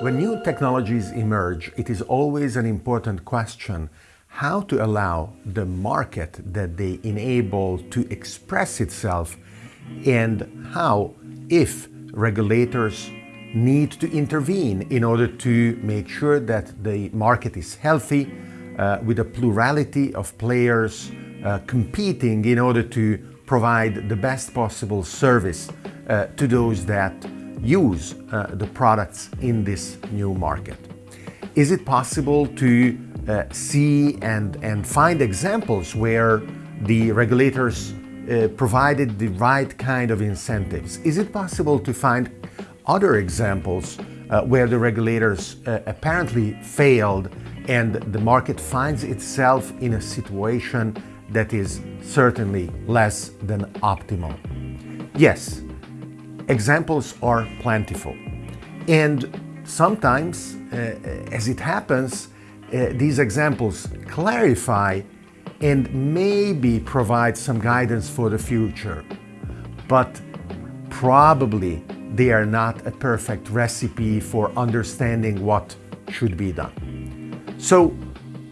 When new technologies emerge, it is always an important question how to allow the market that they enable to express itself and how, if regulators need to intervene in order to make sure that the market is healthy uh, with a plurality of players uh, competing in order to provide the best possible service uh, to those that use uh, the products in this new market. Is it possible to uh, see and, and find examples where the regulators uh, provided the right kind of incentives? Is it possible to find other examples uh, where the regulators uh, apparently failed and the market finds itself in a situation that is certainly less than optimal? Yes, examples are plentiful. And sometimes, uh, as it happens, uh, these examples clarify and maybe provide some guidance for the future. But probably they are not a perfect recipe for understanding what should be done. So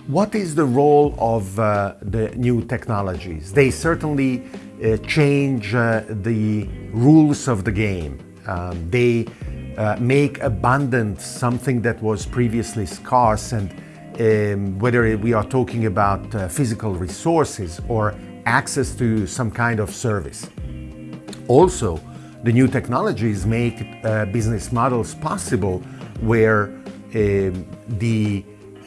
what is the role of uh, the new technologies? They certainly uh, change uh, the rules of the game. Um, they uh, make abundant something that was previously scarce and um, whether we are talking about uh, physical resources or access to some kind of service. Also, the new technologies make uh, business models possible where um, the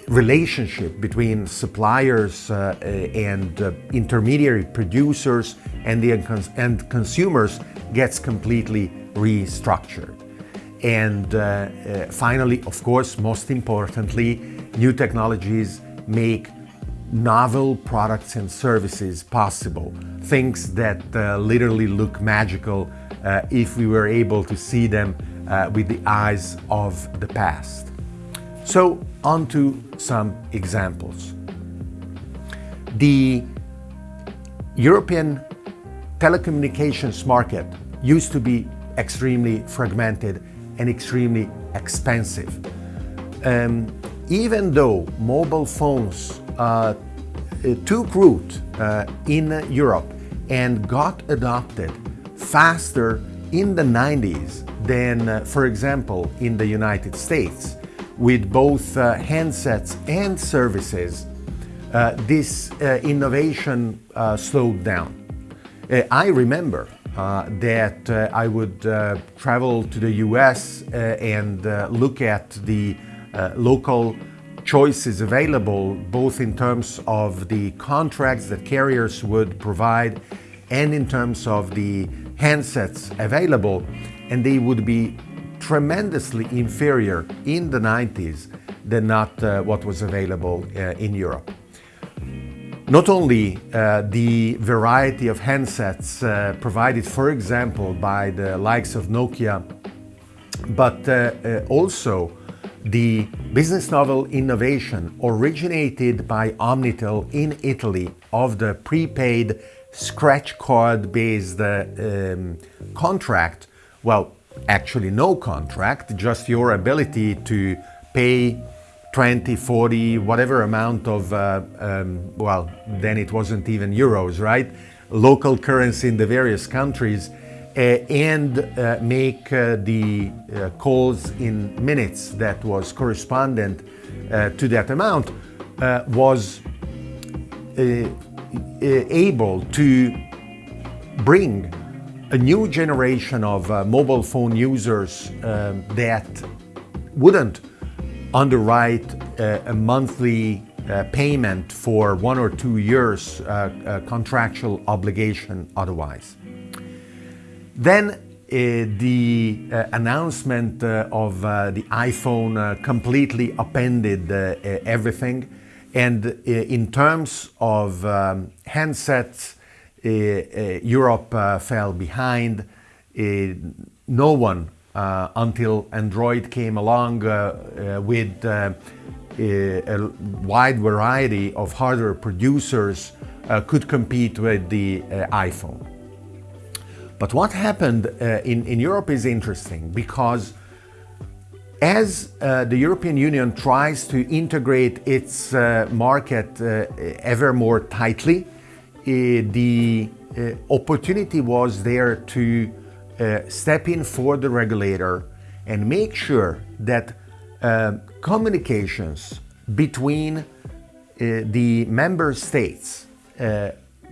relationship between suppliers uh, uh and uh, intermediary producers and the end consumers gets completely restructured. And uh, uh, finally, of course, most importantly, new technologies make novel products and services possible. Things that uh, literally look magical if we were able to see them with the eyes of the past. So on to some examples. The European telecommunications market used to be extremely fragmented and extremely expensive. Um, even though mobile phones uh, took root uh, in Europe and got adopted faster in the 90s than, uh, for example, in the United States, with both uh, handsets and services, uh, this uh, innovation uh, slowed down. Uh, I remember that I would travel to the US and look at the local choices available, both in terms of the contracts that carriers would provide and in terms of the handsets available, and they would be tremendously inferior in the 90s than not uh, what was available uh, in Europe. Not only uh, the variety of handsets uh, provided, for example, by the likes of Nokia, but uh, uh, also the business novel innovation originated by Omnitel in Italy of the prepaid scratch card based um, contract, well, actually no contract, just your ability to pay 20, 40, whatever amount of, uh, um, well, then it wasn't even euros, right? Local currency in the various countries uh, and uh, make uh, the uh, calls in minutes that was correspondent uh, to that amount was able to bring a new generation of uh, mobile phone users um, that wouldn't underwrite uh, a monthly uh, payment for one or two years uh, contractual obligation otherwise. Then uh, the uh, announcement of the iPhone completely upended everything and in terms of um, handsets uh, uh, Eh, eh, Europe uh, fell behind. no one until Android came along with a wide variety of hardware producers could compete with the iPhone. But what happened in, in Europe is interesting because As uh, the European Union tries to integrate its uh, market uh, ever more tightly, the uh, opportunity was there to uh, step in for the regulator and make sure that communications between the member states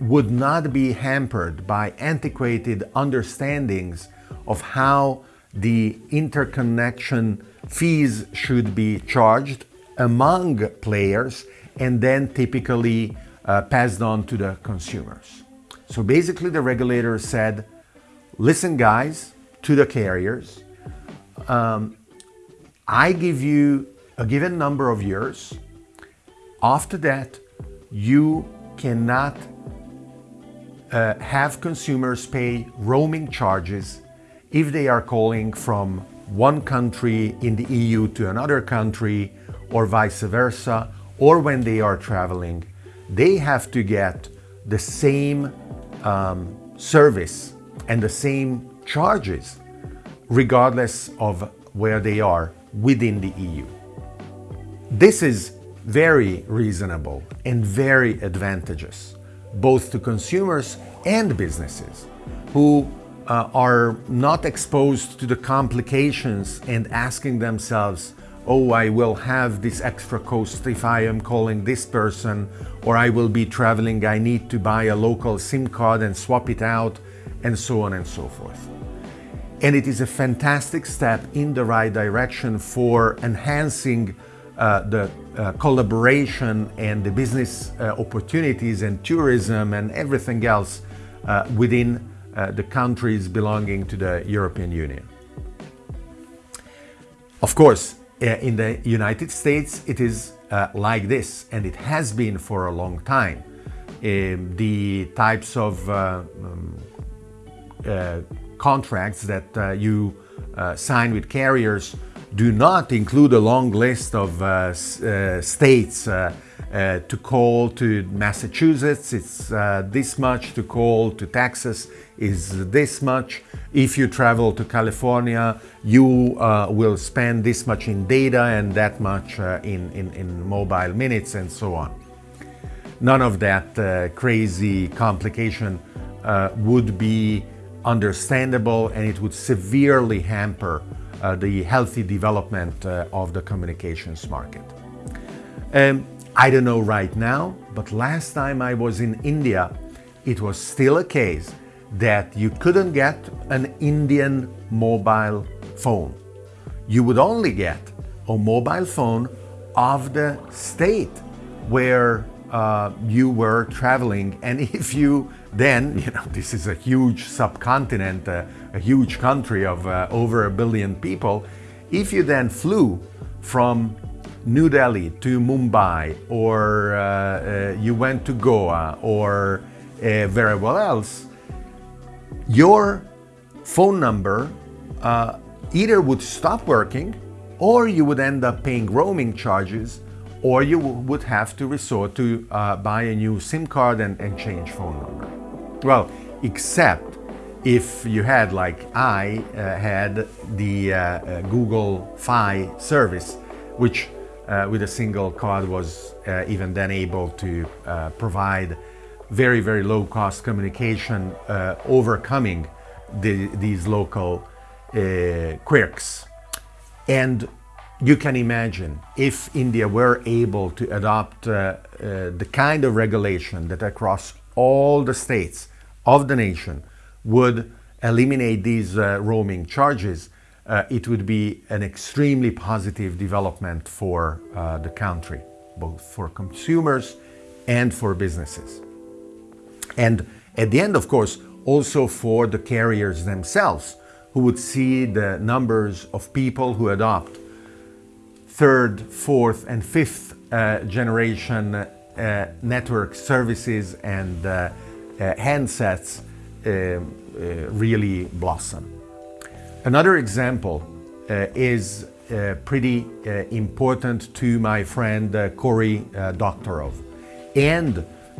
would not be hampered by antiquated understandings of how the interconnection fees should be charged among players and then typically uh, passed on to the consumers. So basically the regulator said, listen guys, to the carriers, um, I give you a given number of years. After that, you cannot uh, have consumers pay roaming charges if they are calling from one country in the EU to another country or vice versa, or when they are traveling, they have to get the same um, service and the same charges regardless of where they are within the EU. This is very reasonable and very advantageous, both to consumers and businesses who uh, are not exposed to the complications and asking themselves, oh, I will have this extra cost if I am calling this person, or I will be traveling, I need to buy a local SIM card and swap it out, and so on and so forth. And it is a fantastic step in the right direction for enhancing uh, the uh, collaboration and the business uh, opportunities and tourism and everything else uh, within uh, the countries belonging to the European Union. Of course, in the United States, it is uh, like this, and it has been for a long time. Um, the types of uh, um, uh, contracts that uh, you sign with carriers do not include a long list of states uh, to call to Massachusetts, it's uh, this much. To call to Texas is this much. If you travel to California, you uh, will spend this much in data and that much uh, in, in, in, mobile minutes and so on. None of that uh, crazy complication uh, would be understandable and it would severely hamper the healthy development of the communications market. Um, I don't know right now, but last time I was in India, it was still a case that you couldn't get an Indian mobile phone. You would only get a mobile phone of the state where uh, you were traveling. And if you then, you know, this is a huge subcontinent, uh, a huge country of uh, over a billion people, if you then flew from New Delhi to Mumbai or uh, uh, you went to Goa or uh, very well else, your phone number uh, either would stop working or you would end up paying roaming charges or you would have to resort to uh, buy a new SIM card and, and change phone number. Well, except if you had, like I uh, had, the Google Fi service, which uh, with a single card was uh, even then able to uh, provide very, very low cost communication, uh, overcoming the, these local uh, quirks. And you can imagine if India were able to adopt uh, the kind of regulation that across all the states of the nation would eliminate these roaming charges, uh, it would be an extremely positive development for uh, the country, both for consumers and for businesses. And at the end, of course, also for the carriers themselves, who would see the numbers of people who adopt third, fourth, and fifth uh, generation uh, network services and uh, uh, handsets um, really blossom. Another example uh, is uh, pretty uh, important to my friend uh, Cory uh, Doctorow and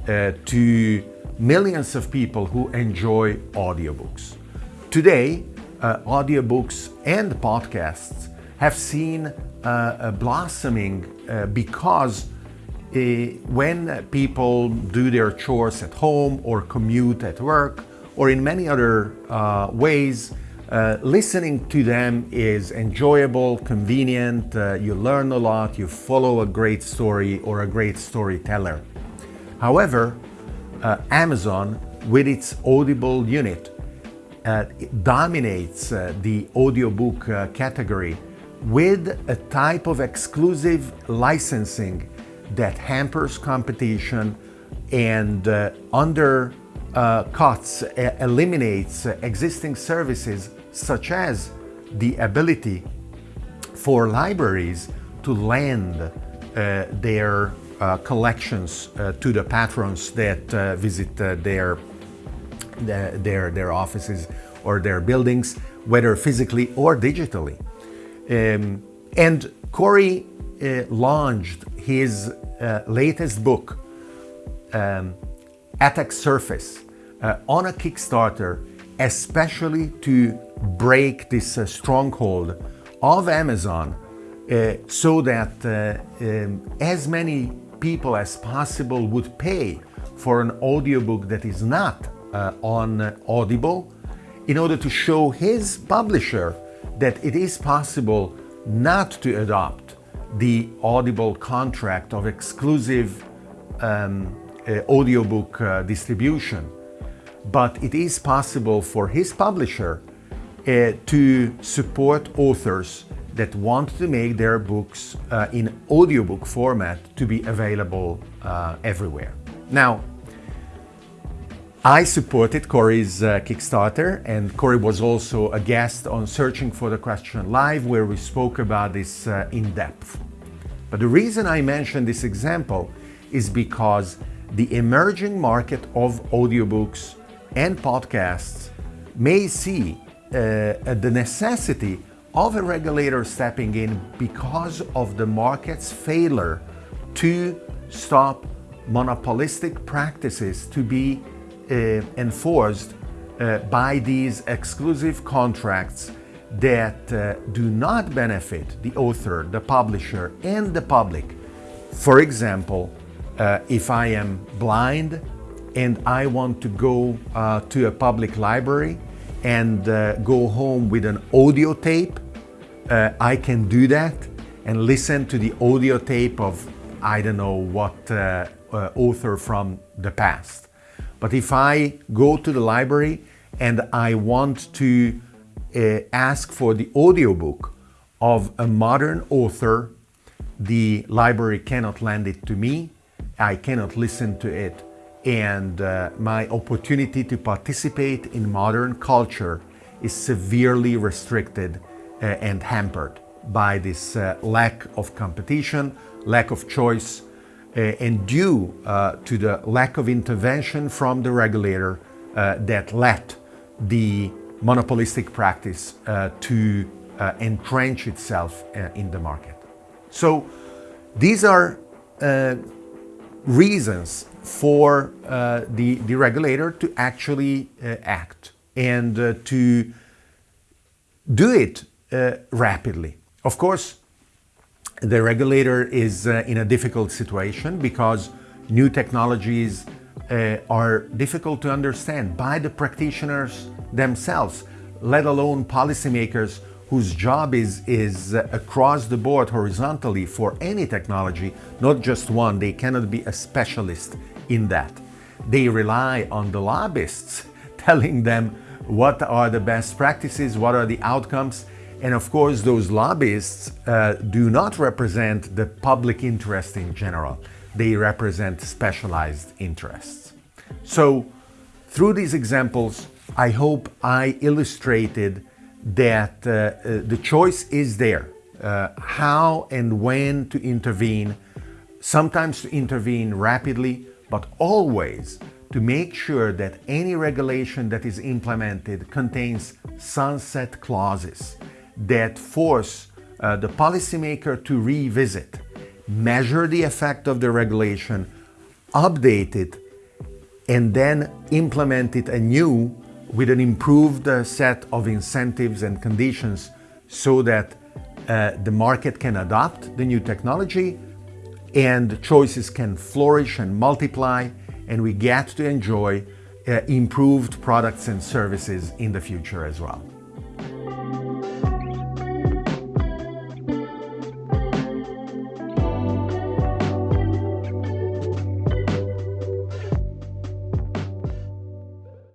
uh, to millions of people who enjoy audiobooks. Today, audiobooks and podcasts have seen uh, blossoming uh, because uh, when people do their chores at home or commute at work or in many other uh, ways, uh, listening to them is enjoyable, convenient, uh, you learn a lot, you follow a great story or a great storyteller. However, uh, Amazon, with its Audible unit, uh, dominates uh, the audiobook uh, category with a type of exclusive licensing that hampers competition and under uh, cuts, uh, eliminates uh, existing services such as the ability for libraries to lend uh, their uh, collections uh, to the patrons that visit their, their, their offices or their buildings, whether physically or digitally. Um, and Cory launched his latest book, um, Attack Surface, uh, on a Kickstarter, especially to break this uh, stronghold of Amazon uh, so that uh, um, as many people as possible would pay for an audiobook that is not uh, on Audible in order to show his publisher that it is possible not to adopt the Audible contract of exclusive um, uh, audiobook uh, distribution. But it is possible for his publisher uh, to support authors that want to make their books uh, in audiobook format to be available uh, everywhere. Now, I supported Cory's uh, Kickstarter and Cory was also a guest on Searching for the Question Live where we spoke about this uh, in depth. But the reason I mentioned this example is because the emerging market of audiobooks and podcasts may see uh, the necessity of a regulator stepping in because of the market's failure to stop monopolistic practices to be uh, enforced uh, by these exclusive contracts that uh, do not benefit the author, the publisher, and the public. For example, uh, if I am blind and I want to go uh, to a public library and uh, go home with an audio tape, uh, I can do that and listen to the audio tape of I don't know what uh, uh, author from the past. But if I go to the library and I want to uh, ask for the audiobook of a modern author, the library cannot lend it to me. I cannot listen to it and uh, my opportunity to participate in modern culture is severely restricted and hampered by this uh, lack of competition, lack of choice, uh, and due uh, to the lack of intervention from the regulator uh, that led the monopolistic practice to entrench itself in the market. So these are reasons for uh, the, the regulator to actually uh, act and uh, to do it uh, rapidly. Of course, the regulator is uh, in a difficult situation because new technologies uh, are difficult to understand by the practitioners themselves, let alone policymakers whose job is, is uh, across the board horizontally for any technology, not just one. They cannot be a specialist in that. They rely on the lobbyists telling them what are the best practices, what are the outcomes, and of course those lobbyists uh, do not represent the public interest in general. They represent specialized interests. So through these examples, I hope I illustrated that uh, uh, the choice is there. Uh, how and when to intervene, sometimes to intervene rapidly, but always to make sure that any regulation that is implemented contains sunset clauses that force uh, the policymaker to revisit, measure the effect of the regulation, update it, and then implement it anew with an improved uh, set of incentives and conditions so that uh, the market can adopt the new technology and choices can flourish and multiply and we get to enjoy uh, improved products and services in the future as well.